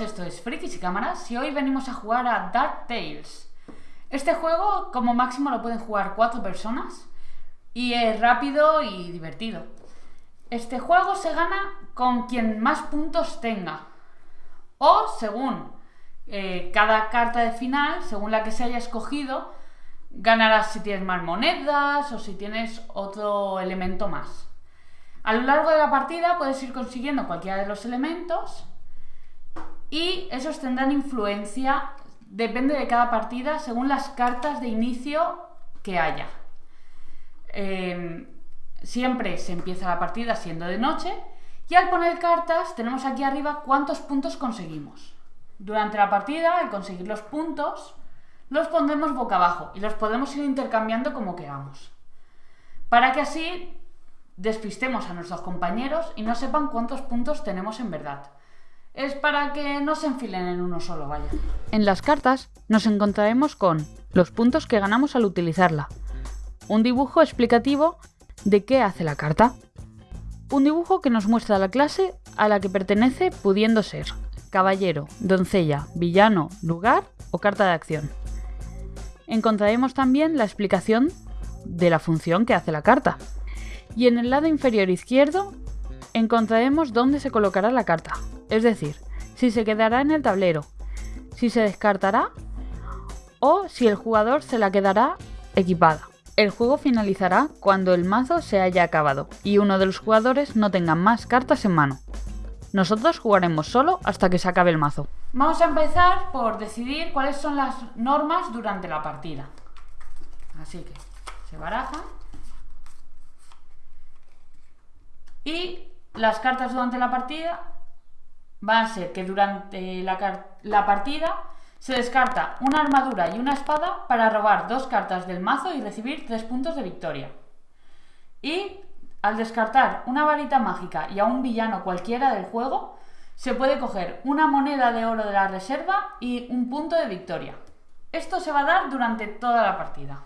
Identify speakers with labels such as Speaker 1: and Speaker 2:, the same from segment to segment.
Speaker 1: esto es Frikis y Cámaras y hoy venimos a jugar a Dark Tales. Este juego como máximo lo pueden jugar cuatro personas y es rápido y divertido. Este juego se gana con quien más puntos tenga o según eh, cada carta de final, según la que se haya escogido, ganarás si tienes más monedas o si tienes otro elemento más. A lo largo de la partida puedes ir consiguiendo cualquiera de los elementos y esos tendrán influencia, depende de cada partida, según las cartas de inicio que haya. Em, siempre se empieza la partida siendo de noche y al poner cartas tenemos aquí arriba cuántos puntos conseguimos. Durante la partida, al conseguir los puntos, los pondremos boca abajo y los podemos ir intercambiando como queramos. Para que así despistemos a nuestros compañeros y no sepan cuántos puntos tenemos en verdad es para que no se enfilen en uno solo, vaya. En las cartas nos encontraremos con los puntos que ganamos al utilizarla, un dibujo explicativo de qué hace la carta, un dibujo que nos muestra la clase a la que pertenece pudiendo ser caballero, doncella, villano, lugar o carta de acción. Encontraremos también la explicación de la función que hace la carta. Y en el lado inferior izquierdo encontraremos dónde se colocará la carta, es decir, si se quedará en el tablero, si se descartará o si el jugador se la quedará equipada. El juego finalizará cuando el mazo se haya acabado y uno de los jugadores no tenga más cartas en mano. Nosotros jugaremos solo hasta que se acabe el mazo. Vamos a empezar por decidir cuáles son las normas durante la partida. Así que se baraja. Y las cartas durante la partida va a ser que durante la, partida se descarta una armadura y una espada para robar dos cartas del mazo y recibir tres puntos de victoria. Y al descartar una varita mágica y a un villano cualquiera del juego, se puede coger una moneda de oro de la reserva y un punto de victoria. Esto se va a dar durante toda la partida.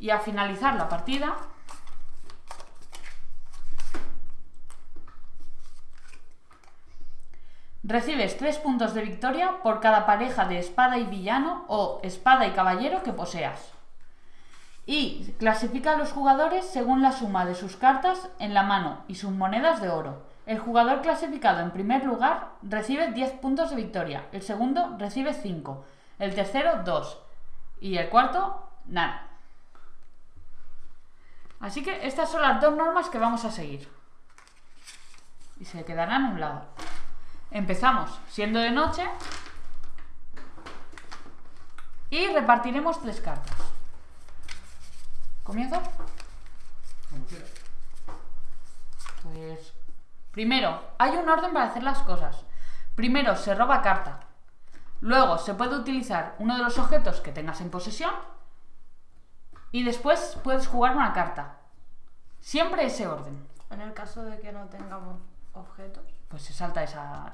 Speaker 1: Y al finalizar la partida, Recibes 3 puntos de victoria por cada pareja de espada y villano o espada y caballero que poseas. Y clasifica a los jugadores según la suma de sus cartas en la mano y sus monedas de oro. El jugador clasificado en primer lugar recibe 10 puntos de victoria, el segundo recibe 5, el tercero 2 y el cuarto nada. Así que estas son las dos normas que vamos a seguir. Y se quedarán a un lado. Empezamos siendo de noche y repartiremos tres cartas. ¿Comienzo? Pues primero, hay un orden para hacer las cosas. Primero se roba carta. Luego se puede utilizar uno de los objetos que tengas en posesión. Y después puedes jugar una carta. Siempre ese orden.
Speaker 2: En el caso de que no tengamos objetos.
Speaker 1: Pues se salta esa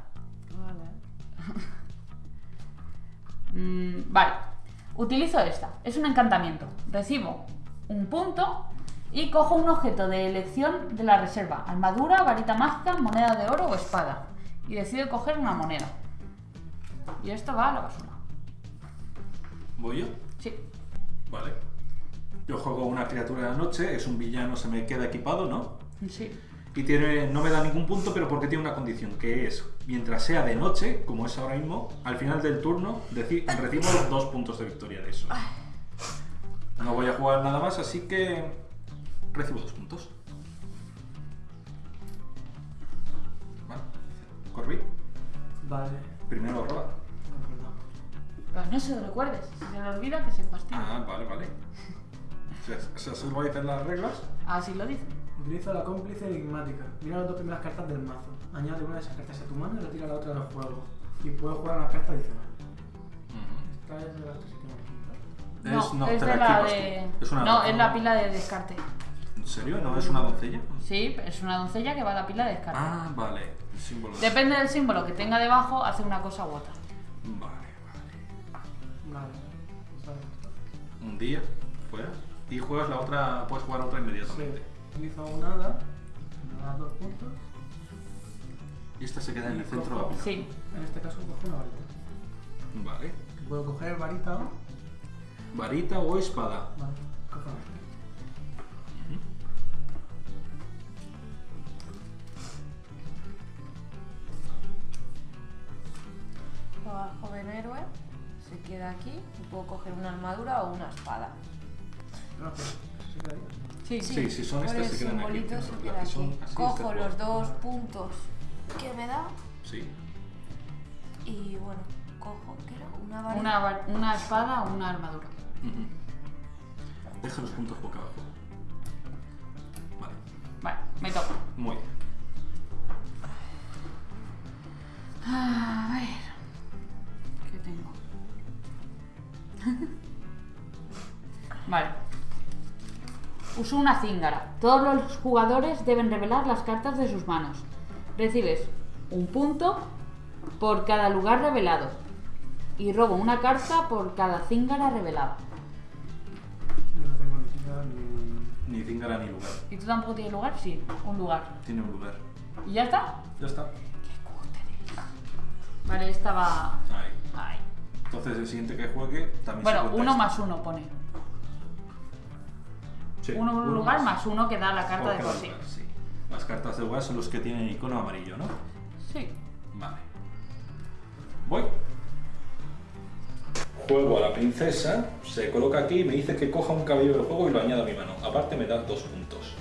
Speaker 1: Mm, vale. Utilizo esta. Es un encantamiento. Recibo un punto y cojo un objeto de elección de la reserva. Armadura, varita mágica, moneda de oro o espada. Y decido coger una moneda. Y esto va a la basura.
Speaker 3: ¿Voy yo?
Speaker 1: Sí.
Speaker 3: Vale. Yo juego una criatura de la noche, es un villano, se me queda equipado, ¿no?
Speaker 1: Sí
Speaker 3: y tiene, no me da ningún punto, pero porque tiene una condición, que es, mientras sea de noche, como es ahora mismo, al final del turno recibo dos puntos de victoria de eso. No voy a jugar nada más, así que recibo dos puntos. Vale. Corby.
Speaker 4: Vale.
Speaker 3: Primero roba.
Speaker 1: Pues no se lo recuerdes, si se le olvida que se fastidia.
Speaker 3: Ah, vale, vale. ¿Se, se, lo dicen las reglas?
Speaker 1: Así lo dicen.
Speaker 4: Utiliza la cómplice enigmática. Mira las dos primeras cartas del mazo. Añade una de esas cartas a tu mano y retira la otra del juego. Y puedes jugar una carta adicional. Esta es de las que
Speaker 1: se No, no, es de la de... Es una no, es la pila de descarte.
Speaker 3: ¿En serio? ¿No es una doncella?
Speaker 1: Sí, es una doncella que va a la pila de descarte.
Speaker 3: Ah, vale. El símbolo
Speaker 1: Depende del símbolo que tenga debajo, hace una cosa u otra.
Speaker 3: Vale,
Speaker 4: vale. Vale.
Speaker 3: Un día, fuera. Y juegas la otra, puedes jugar otra inmediatamente.
Speaker 4: Utilizo un hada, me da dos puntos.
Speaker 3: Y esta se queda en el centro de la pila.
Speaker 1: Sí.
Speaker 4: En este caso cojo una varita.
Speaker 3: Vale.
Speaker 4: Puedo coger varita o...
Speaker 3: Varita o espada.
Speaker 4: Vale, cojo varita.
Speaker 2: Joven héroe se queda aquí y puedo coger una armadura o una espada.
Speaker 4: No, pero se quedaría.
Speaker 1: Sí,
Speaker 3: Sí, si son estas se quedan aquí.
Speaker 2: se queda aquí. Cojo
Speaker 3: este
Speaker 2: los dos puntos que me da
Speaker 3: Sí.
Speaker 2: y bueno, cojo, ¿qué era? Una varita.
Speaker 1: Una, espada o una armadura.
Speaker 3: Deja los puntos boca abajo. Vale.
Speaker 1: Vale, me toca.
Speaker 3: Muy bien.
Speaker 1: A ver. ¿Qué tengo? vale. Uso una cíngara. Todos los jugadores deben revelar las cartas de sus manos. Recibes un punto por cada lugar revelado. Y robo una carta por cada cíngara revelada.
Speaker 4: No tengo ni siquiera ni...
Speaker 3: Ni cíngara ni lugar.
Speaker 1: ¿Y tú tampoco tienes lugar? Sí, un lugar.
Speaker 3: Tiene un lugar.
Speaker 1: ¿Y ya está?
Speaker 3: Ya está.
Speaker 1: Vale, esta va...
Speaker 3: Ahí.
Speaker 1: Ahí.
Speaker 3: Entonces el siguiente que juegue también se
Speaker 1: Bueno,
Speaker 3: cuenta
Speaker 1: uno
Speaker 3: este.
Speaker 1: más uno pone.
Speaker 3: Sí,
Speaker 1: Uno un lugar más uno que da la carta
Speaker 3: por
Speaker 1: de por sí.
Speaker 3: Las cartas de lugar son los que tienen icono amarillo, ¿no?
Speaker 1: Sí.
Speaker 3: Vale. Voy. Juego a la princesa, se coloca aquí y me dice que coja un cabello del juego y lo añada a mi mano. Aparte me da dos puntos.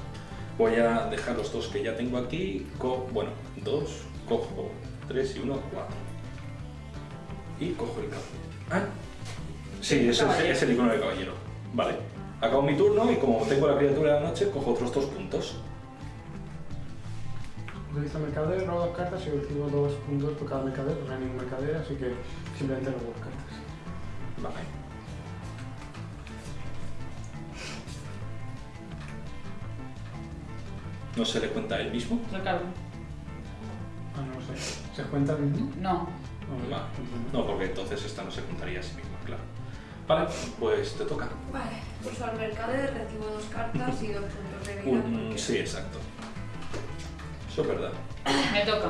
Speaker 3: Voy a dejar los dos que ya tengo aquí. Co- bueno, dos, cojo tres y uno, cuatro. Y cojo el cabello. Ah, sí, es el, es el icono de caballero. Vale. Acabo mi turno y como tengo la criatura de la noche, cojo otros dos puntos.
Speaker 4: Utilizo mercader, robo dos cartas y recibo dos puntos por cada mercader. No hay ningún mercader, así que simplemente robo dos cartas.
Speaker 3: Vale. ¿No se le cuenta a él mismo?
Speaker 1: Recargo.
Speaker 4: Ah, no lo sé. ¿Se cuenta el mismo?
Speaker 1: No.
Speaker 4: No,
Speaker 3: Vale. No, porque entonces esta no se contaría a sí misma, claro. Vale, pues te toca.
Speaker 2: Vale, uso al mercader, recibo dos cartas y dos puntos de vida.
Speaker 3: Un-
Speaker 2: porque-
Speaker 3: sí, exacto. Eso es verdad.
Speaker 1: Me toca.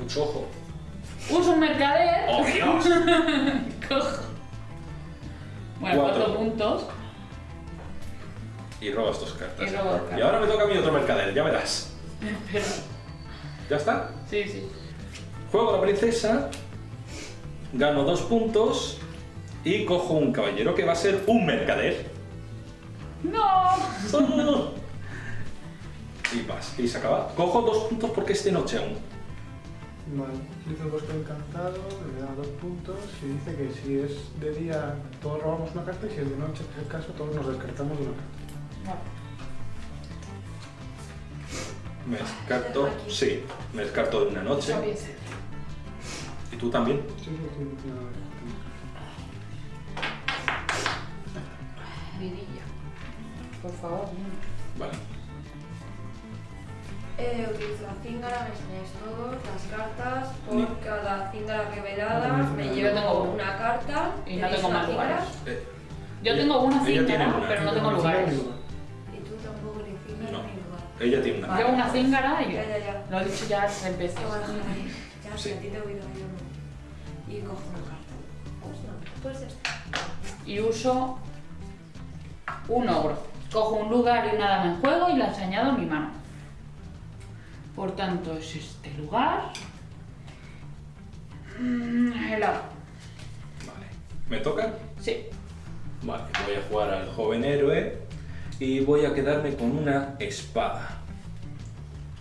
Speaker 3: Mucho ojo.
Speaker 1: Uso un mercader.
Speaker 3: ¡Oh, Dios!
Speaker 1: Cojo. Bueno,
Speaker 3: Cuatro.
Speaker 1: cuatro puntos.
Speaker 3: Y robas dos cartas.
Speaker 1: Y robo
Speaker 3: ahora me toca a mí otro mercader, ya verás.
Speaker 1: Pero-
Speaker 3: ¿Ya está?
Speaker 1: Sí, sí.
Speaker 3: Juego a la princesa, gano dos puntos y cojo un caballero que va a ser un mercader.
Speaker 1: ¡No!
Speaker 3: y se acaba. Cojo dos puntos porque es de noche aún.
Speaker 4: Vale, utilizo el bosque encantado, me da dos puntos y dice que si es de día todos robamos una carta y si es de noche, en el caso, todos nos descartamos una carta.
Speaker 3: Me descarto, sí, me descarto de una noche. ¿Y tú también?
Speaker 4: Sí, sí, sí, no,
Speaker 1: Vidilla. Por favor.
Speaker 3: Vale.
Speaker 2: Eh, utilizo la cíngara, me enseñáis todos las cartas. Por
Speaker 3: Ni-
Speaker 2: cada cíngara revelada
Speaker 4: No,
Speaker 2: me
Speaker 4: yo
Speaker 2: llevo
Speaker 1: tengo
Speaker 2: una carta.
Speaker 1: Y no
Speaker 2: tenéis
Speaker 1: tengo
Speaker 2: una
Speaker 1: más
Speaker 2: cíngara,
Speaker 1: lugares.
Speaker 3: Eh,
Speaker 1: Yo
Speaker 3: ella-
Speaker 1: tengo una
Speaker 3: ella tiene
Speaker 1: cíngara,
Speaker 3: una.
Speaker 1: pero no tengo lugares.
Speaker 4: lugar.
Speaker 2: Y tú tampoco ni cíngara
Speaker 3: No.
Speaker 2: ni lugar.
Speaker 3: Ella tiene una.
Speaker 1: Llevo una cíngara y
Speaker 2: Ya, ya, ya.
Speaker 1: lo he dicho ya tres veces.
Speaker 2: Te voy a dejar ahí. Ya,
Speaker 3: Sí.
Speaker 2: si a ti te he oído, yo no. Y cojo una carta. Pues no, pues esta.
Speaker 1: Y uso un ogro. Cojo un lugar y una dama en juego y las añado a mi mano. Por tanto, es este lugar. Mm, helado.
Speaker 3: Vale. ¿Me toca?
Speaker 1: Sí.
Speaker 3: Vale, voy a jugar al joven héroe y voy a quedarme con una espada.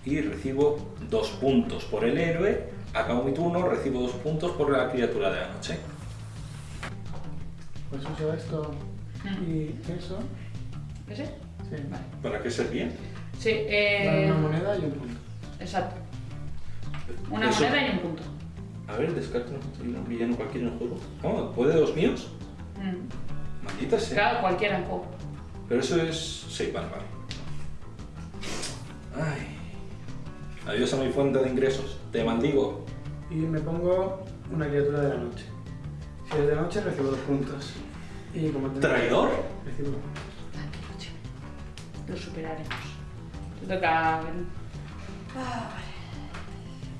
Speaker 3: Y recibo dos puntos por el héroe. Acabo mi turno, recibo dos puntos por la criatura de la noche.
Speaker 4: Pues uso esto
Speaker 1: Mm.
Speaker 4: y eso.
Speaker 1: ¿Ese?
Speaker 4: Sí.
Speaker 1: Vale.
Speaker 3: ¿Para qué servía?
Speaker 1: Sí, eh,
Speaker 4: una moneda y un punto.
Speaker 1: Exacto. Una
Speaker 3: Eso-
Speaker 1: moneda y un punto.
Speaker 3: A ver, descarta un villano cualquiera en el juego. ¿Cómo? ¿Puede dos míos?
Speaker 1: Mm.
Speaker 3: Maldita sea.
Speaker 1: Claro, cualquiera en juego.
Speaker 3: Pero eso es... Sí, vale, vale. Ay. Adiós a mi fuente de ingresos. Te maldigo.
Speaker 4: Y me pongo una criatura de la noche. Si es de noche, recibo dos puntos. Y como tengo-
Speaker 3: ¿Traidor?
Speaker 4: Recibo.
Speaker 1: Tranquilo, chico. Lo superaremos. Te toca.
Speaker 2: Ah, vale.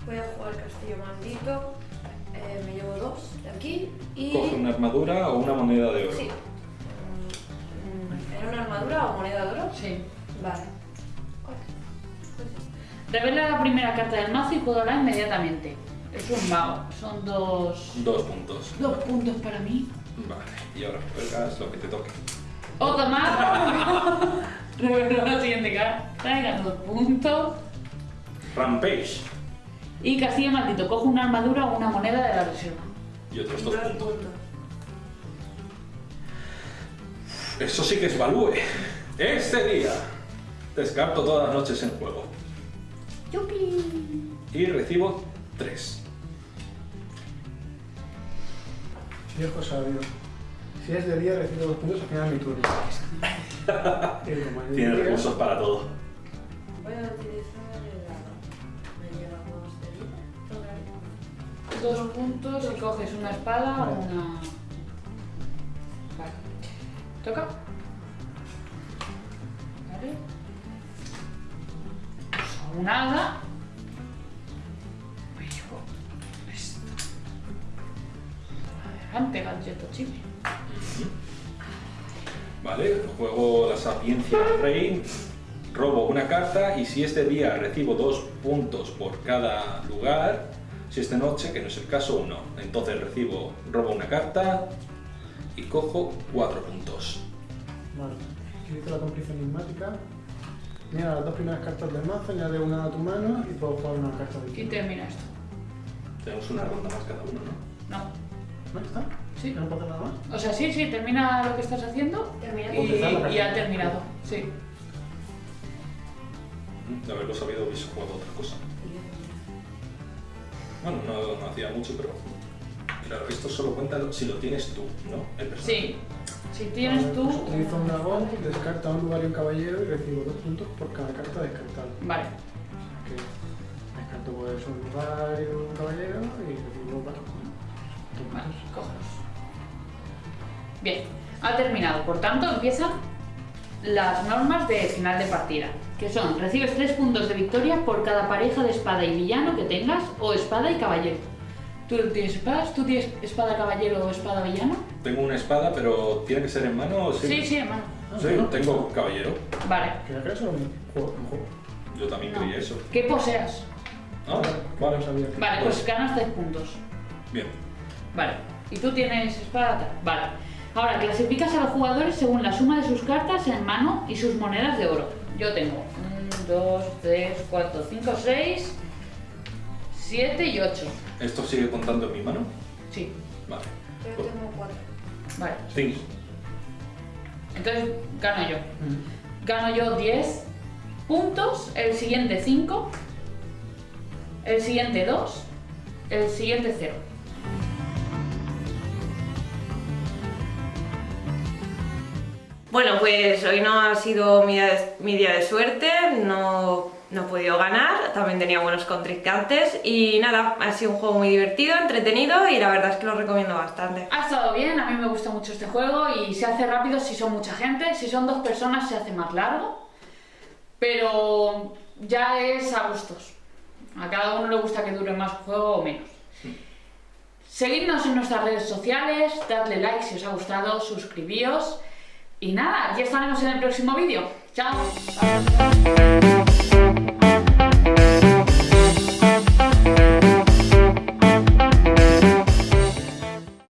Speaker 2: Voy a jugar castillo maldito. Eh, me llevo dos de aquí y.
Speaker 3: Coge una armadura o una moneda de oro.
Speaker 2: Sí. Mm, ¿Era una armadura o moneda de oro?
Speaker 1: Sí.
Speaker 2: Vale.
Speaker 1: Revela la primera carta del mazo y jugará inmediatamente. Es un mago. Son dos...
Speaker 3: Dos puntos.
Speaker 1: Dos puntos para mí.
Speaker 3: Vale, y ahora juegas lo que te toque.
Speaker 1: Otro más. Revela la siguiente carta gana dos puntos.
Speaker 3: Rampage.
Speaker 1: Y Castillo Maldito. Coge una armadura o una moneda de la reserva.
Speaker 3: Y otros dos puntos. Eso sí que es value. Este día descarto todas las noches en juego.
Speaker 1: ¡Yupi!
Speaker 3: Y recibo tres.
Speaker 4: Viejo sabio. Si es de día, recibo dos puntos al final de mi turno.
Speaker 3: Tiene recursos para todo.
Speaker 2: Dos
Speaker 1: puntos y coges una espada o
Speaker 4: Vale.
Speaker 1: una... Vale. ¿Toca? Vale. Uso un hada. Me llevo esto. Adelante, gadgeto chile.
Speaker 3: Vale, juego la sapiencia del rey, robo una carta y si este día recibo dos puntos por cada lugar, si es de noche, que no es el caso, uno. Entonces recibo, robo una carta y cojo cuatro puntos.
Speaker 4: Vale. Utilizo la cómplice enigmática. Mira las dos primeras cartas del mazo, añade una a tu mano y puedo jugar una carta de
Speaker 1: Y termina esto.
Speaker 3: Tenemos una ronda más cada uno, ¿no?
Speaker 1: No.
Speaker 4: ¿No está?
Speaker 1: Sí.
Speaker 4: ¿No puedo hacer nada más?
Speaker 1: O sea, sí, sí, termina lo que estás haciendo
Speaker 2: Termina.
Speaker 1: y, y ha terminado. Sí.
Speaker 3: De haberlo sabido hubiese jugado otra cosa. Bueno, no, no hacía mucho, pero... Claro, esto solo cuenta si lo tienes tú, ¿no? El personaje.
Speaker 1: Sí. Si tienes
Speaker 4: Vale,
Speaker 1: tú...
Speaker 4: pues utilizo un dragón, descarta un lugar y un caballero y recibo dos puntos por cada carta descartada.
Speaker 1: Vale.
Speaker 4: O sea que descarto pues un lugar y un caballero y recibo cuatro puntos.
Speaker 1: Vale, cógelos. Bien, ha terminado. Por tanto, empiezan las normas de final de partida, que son recibes 3 puntos de victoria por cada pareja de espada y villano que tengas o espada y caballero. ¿Tú tienes espadas? ¿Tú tienes espada caballero o espada villano?
Speaker 3: Tengo una espada, pero ¿tiene que ser en mano o
Speaker 1: Sí, sí, hermano.
Speaker 3: Sí, tengo caballero.
Speaker 1: Vale.
Speaker 4: Ya que eso un juego.
Speaker 3: Yo también
Speaker 1: No.
Speaker 3: creía eso.
Speaker 1: ¿Qué poseas?
Speaker 3: Ah,
Speaker 4: No
Speaker 3: vale.
Speaker 4: sabía
Speaker 1: Vale, pues ganas 3 puntos.
Speaker 3: Bien.
Speaker 1: Vale. ¿Y tú tienes espada? Vale. Ahora, clasificas a los jugadores según la suma de sus cartas en mano y sus monedas de oro. Yo tengo 1, 2, 3, 4, 5, 6, 7 y 8.
Speaker 3: ¿Esto sigue contando en mi mano?
Speaker 1: Sí.
Speaker 3: Vale.
Speaker 2: Yo tengo cuatro.
Speaker 1: Vale.
Speaker 3: Cinco.
Speaker 1: Entonces gano yo. Gano yo 10 puntos, el siguiente 5, el siguiente 2, el siguiente 0.
Speaker 2: Bueno, pues hoy no ha sido mi día de, mi día de suerte, no, no he podido ganar, también tenía buenos contrincantes y nada, ha sido un juego muy divertido, entretenido y la verdad es que lo recomiendo bastante.
Speaker 1: Ha estado bien, a mí me gusta mucho este juego y se hace rápido si son mucha gente, si son dos personas se hace más largo, pero ya es a gustos. A cada uno le gusta que dure más juego o menos. Seguidnos en nuestras redes sociales, dadle like si os ha gustado, suscribíos y nada, ya estaremos en el próximo vídeo. ¡Chao!